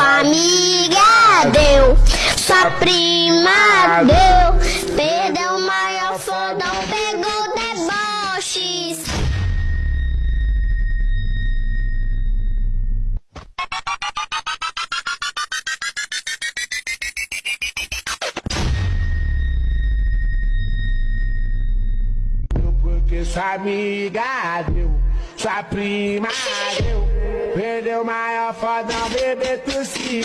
Sua amiga deu, sua prima deu. Perdeu o maior fodão, pegou deboches. Porque sua amiga deu, sua prima deu. O maior fodão, bebê tossiu.